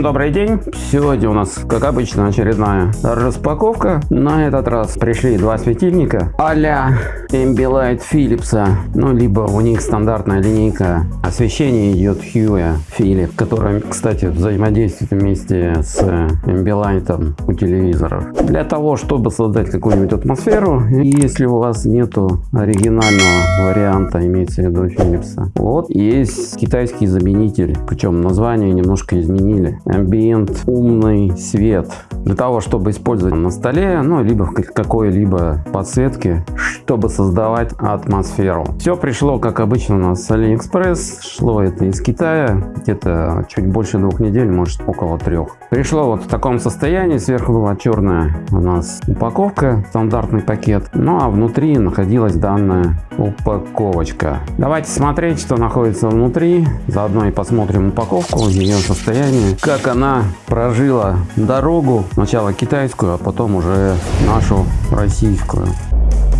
Всем добрый день! Сегодня у нас, как обычно, очередная распаковка. На этот раз пришли два светильника а-ля Ambilight Philips. Ну, либо у них стандартная линейка освещения идет Hue Philips, которая, кстати, взаимодействует вместе с Ambilight у телевизоров. Для того, чтобы создать какую-нибудь атмосферу, если у вас нету оригинального варианта, имеется в виду Philips, вот есть китайский заменитель, причем название немножко изменили Ambient умный свет. Для того, чтобы использовать на столе, ну, либо в какой-либо подсветке, чтобы создавать атмосферу. Все пришло, как обычно, у нас с AliExpress. Шло это из Китая. Где-то чуть больше двух недель, может около трех. Пришло вот в таком состоянии. Сверху была черная у нас упаковка, стандартный пакет. Ну, а внутри находилась данная упаковочка. Давайте смотреть, что находится внутри. Заодно и посмотрим упаковку, ее состояние как она прожила дорогу, сначала китайскую, а потом уже нашу российскую.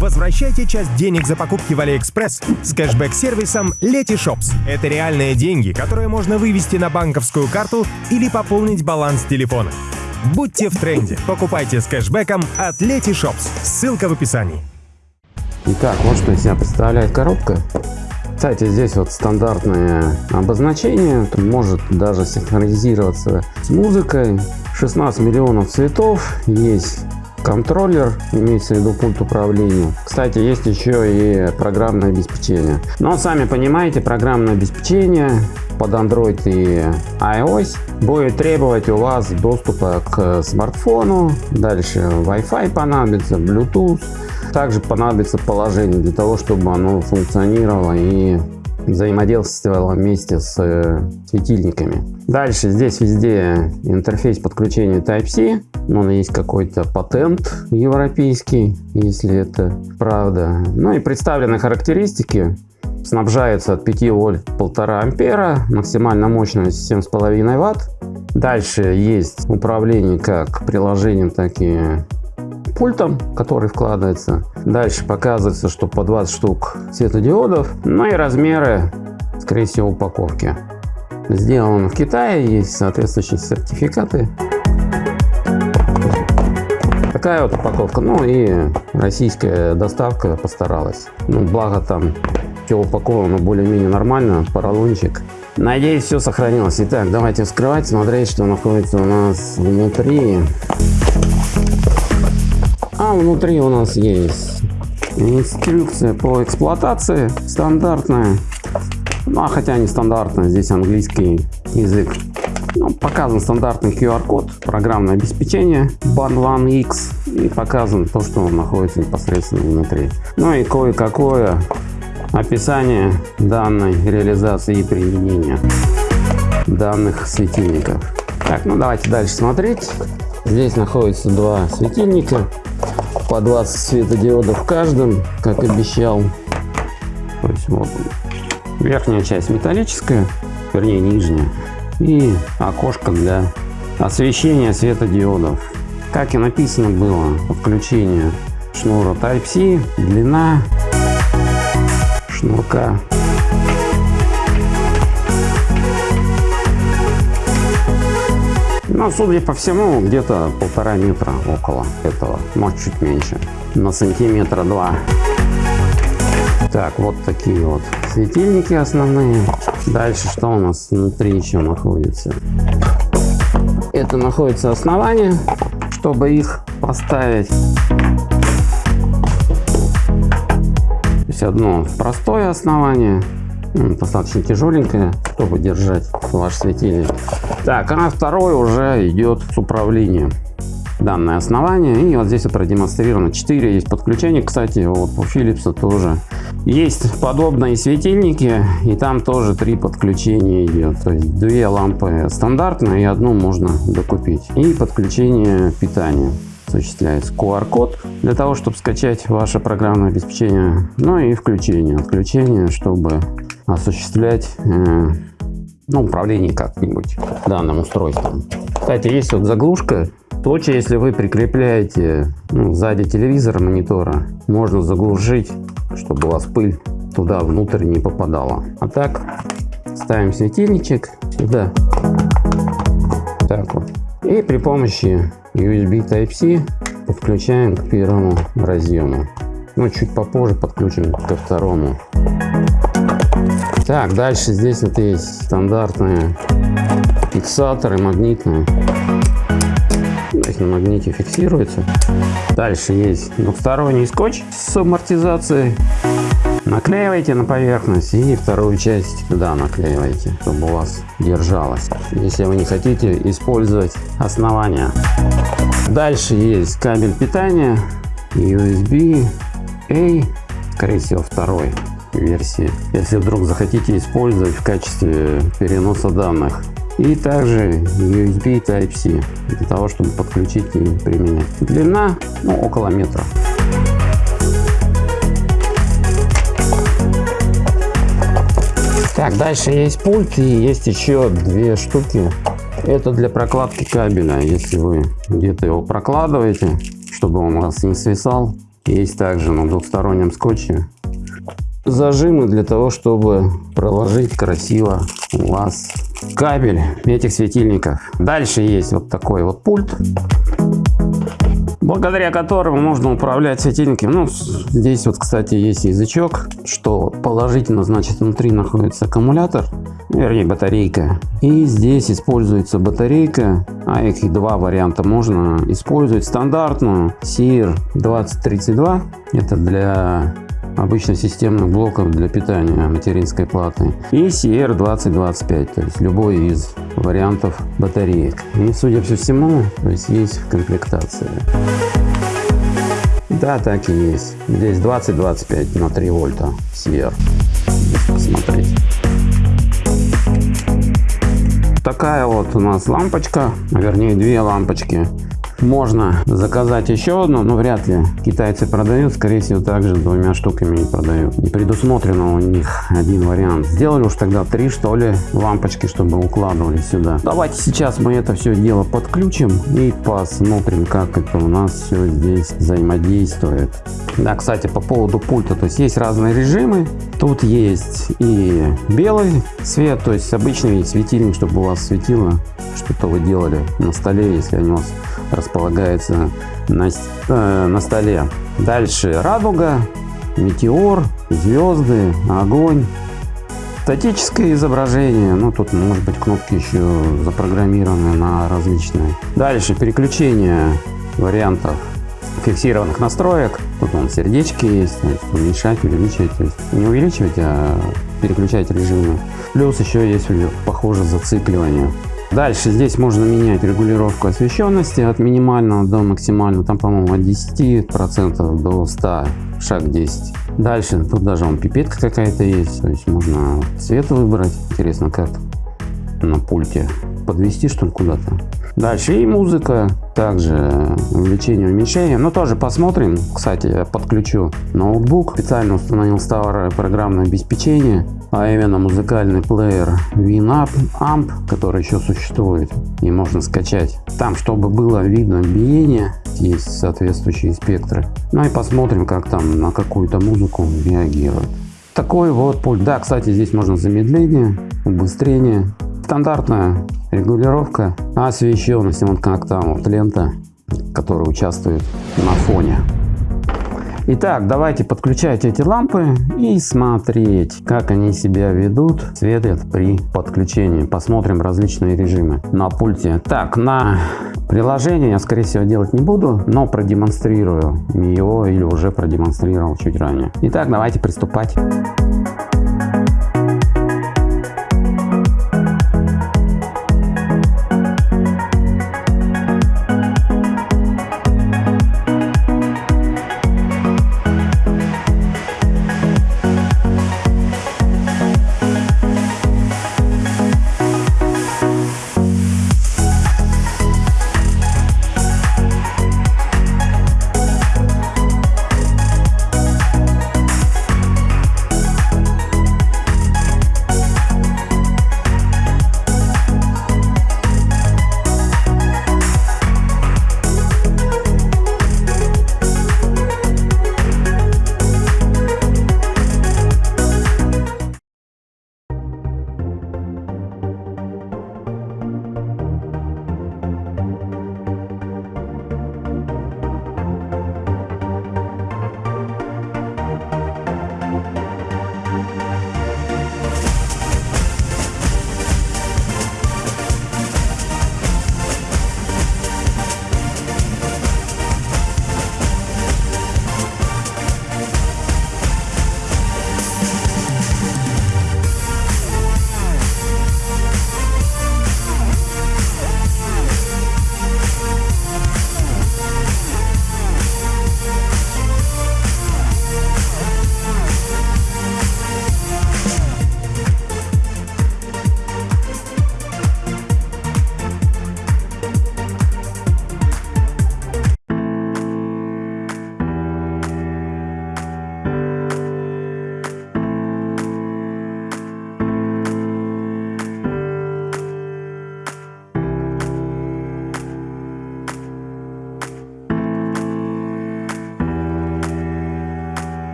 Возвращайте часть денег за покупки в AliExpress с кэшбэк-сервисом Letyshops. Это реальные деньги, которые можно вывести на банковскую карту или пополнить баланс телефона. Будьте в тренде. Покупайте с кэшбэком от Letyshops. Ссылка в описании. Итак, вот что из себя представляет коробка. Кстати, здесь вот стандартное обозначение, может даже синхронизироваться с музыкой. 16 миллионов цветов, есть контроллер, имеется в виду пульт управления. Кстати, есть еще и программное обеспечение. Но сами понимаете, программное обеспечение под Android и iOS будет требовать у вас доступа к смартфону, дальше Wi-Fi понадобится, Bluetooth. Также понадобится положение для того, чтобы оно функционировало и взаимодействовало вместе с э, светильниками. Дальше здесь везде интерфейс подключения Type-C. Он есть какой-то патент европейский, если это правда. Ну и представлены характеристики. Снабжается от 5 вольт 1,5 ампера, максимальная мощность 7,5 ватт. Дальше есть управление как приложением, так и пультом, который вкладывается. Дальше показывается, что по 20 штук светодиодов. Ну и размеры, скорее всего, упаковки. Сделано в Китае, есть соответствующие сертификаты. Такая вот упаковка. Ну и российская доставка постаралась. Ну, благо там все упаковано более-менее нормально, поролончик. Надеюсь, все сохранилось. Итак, давайте вскрывать, смотреть, что находится у нас внутри. А внутри у нас есть инструкция по эксплуатации стандартная. Ну, а хотя не стандартная, здесь английский язык. Ну, показан стандартный QR-код, программное обеспечение Band 1X и показан то, что находится непосредственно внутри. Ну и кое-какое описание данной реализации и применения данных светильников. Так, ну давайте дальше смотреть. Здесь находится два светильника по 20 светодиодов в каждом, как обещал. То есть вот верхняя часть металлическая, вернее нижняя, и окошко для освещения светодиодов. Как и написано было, подключение шнура Type-C, длина шнурка Ну, судя по всему, где-то полтора метра около этого, может чуть меньше, на сантиметра два. Так, вот такие вот светильники основные. Дальше что у нас внутри еще находится? Это находится основание, чтобы их поставить. То есть одно простое основание, достаточно тяжеленькое, чтобы держать ваш светильник. Так, а второй уже идет с управлением. Данное основание. И вот здесь вот продемонстрировано 4 есть подключения. Кстати, вот у Philips тоже есть подобные светильники. И там тоже три подключения идет. То есть две лампы стандартные и одну можно докупить. И подключение питания осуществляется QR-код для того, чтобы скачать ваше программное обеспечение, ну и включение, отключение, чтобы осуществлять ну, управление как-нибудь данным устройством. Кстати, есть вот заглушка. Случае, если вы прикрепляете ну, сзади телевизора, монитора, можно заглушить, чтобы у вас пыль туда внутрь не попадала. А так ставим светильничек сюда. так вот. И при помощи USB Type-C подключаем к первому разъему. Ну, чуть попозже подключим ко второму. Так, дальше здесь вот есть стандартные фиксаторы магнитные. Здесь на магните фиксируется. Дальше есть двухсторонний скотч с амортизацией. Наклеивайте на поверхность и вторую часть туда наклеивайте, чтобы у вас держалось, если вы не хотите использовать основание. Дальше есть кабель питания USB A, скорее всего второй версии, если вдруг захотите использовать в качестве переноса данных. И также USB Type-C для того, чтобы подключить и применять. Длина ну, около метра. Так, дальше есть пульт и есть еще две штуки. Это для прокладки кабеля. Если вы где-то его прокладываете, чтобы он у вас не свисал. Есть также на двухстороннем скотче зажимы для того, чтобы проложить красиво у вас кабель этих светильников. Дальше есть вот такой вот пульт благодаря которому можно управлять светильниками. Ну, здесь вот, кстати, есть язычок, что положительно, значит, внутри находится аккумулятор, вернее, батарейка. И здесь используется батарейка, а их два варианта можно использовать. Стандартную CR2032, это для обычно системных блоков для питания материнской платы. И CR2025 то есть любой из вариантов батареек. И судя по всему то есть есть в комплектации да так и есть. Здесь 20-25 на 3 вольта CR посмотреть такая вот у нас лампочка вернее две лампочки можно заказать еще одну, но вряд ли китайцы продают. Скорее всего, также двумя штуками не продают. Не предусмотрено у них один вариант. Сделали уж тогда три, что ли, лампочки, чтобы укладывали сюда. Давайте сейчас мы это все дело подключим и посмотрим, как это у нас все здесь взаимодействует. Да, кстати, по поводу пульта, то есть есть разные режимы. Тут есть и белый свет, то есть обычный светильник, чтобы у вас светило, что-то вы делали на столе, если они у вас располагается на, э, на столе. Дальше радуга, метеор, звезды, огонь. Статическое изображение, ну тут может быть кнопки еще запрограммированы на различные. Дальше переключение вариантов фиксированных настроек. Тут он сердечки есть, есть уменьшать, увеличивать, есть не увеличивать, а переключать режимы. Плюс еще есть похоже зацикливание. Дальше здесь можно менять регулировку освещенности от минимального до максимального. Там, по-моему, от 10% до 100, шаг 10. Дальше тут даже он пипетка какая-то есть. То есть можно цвет выбрать. Интересно, как на пульте подвести что ли куда-то. Дальше и музыка, также увеличение, уменьшение. Но тоже посмотрим. Кстати, я подключу ноутбук. Специально установил старое программное обеспечение, а именно музыкальный плеер Winamp, Amp, который еще существует и можно скачать. Там, чтобы было видно биение, есть соответствующие спектры. Ну и посмотрим, как там на какую-то музыку реагирует. Такой вот пульт. Да, кстати, здесь можно замедление, убыстрение. Стандартная регулировка освещенности. Вот как там вот лента, которая участвует на фоне. Итак, давайте подключать эти лампы и смотреть, как они себя ведут, светят при подключении. Посмотрим различные режимы на пульте. Так, на приложение я, скорее всего, делать не буду, но продемонстрирую его или уже продемонстрировал чуть ранее. Итак, давайте приступать.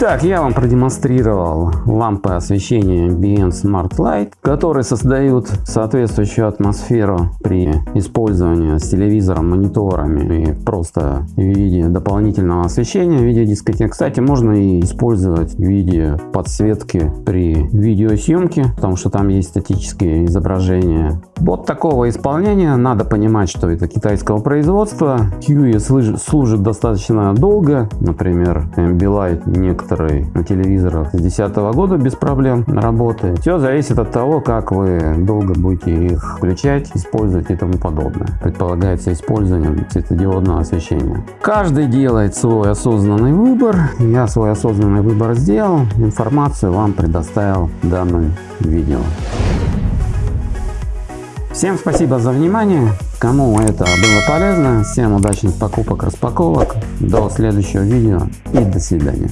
Итак, я вам продемонстрировал лампы освещения BN Smart Light, которые создают соответствующую атмосферу при использовании с телевизором, мониторами и просто в виде дополнительного освещения в виде дискотек. Кстати, можно и использовать в виде подсветки при видеосъемке, потому что там есть статические изображения. Вот такого исполнения надо понимать, что это китайского производства. QE служит достаточно долго, например, Ambilight некоторые на телевизорах с 2010 года без проблем работает. Все зависит от того, как вы долго будете их включать, использовать и тому подобное. Предполагается использование светодиодного освещения. Каждый делает свой осознанный выбор. Я свой осознанный выбор сделал. Информацию вам предоставил в данном видео. Всем спасибо за внимание. Кому это было полезно, всем удачных покупок, распаковок. До следующего видео и до свидания.